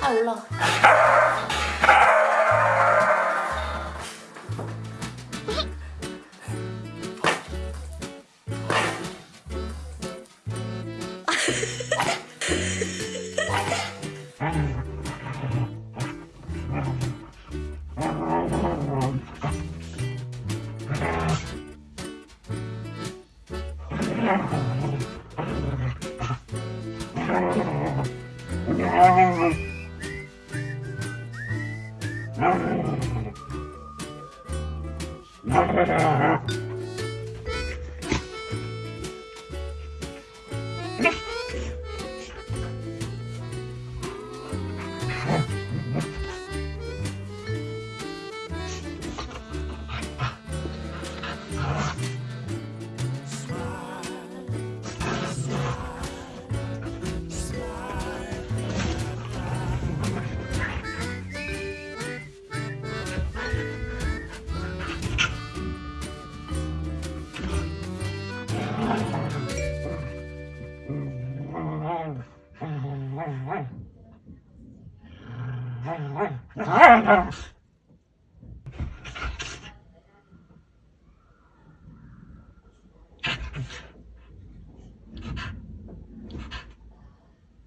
아 올라가 Yeah. Huh? Thank you.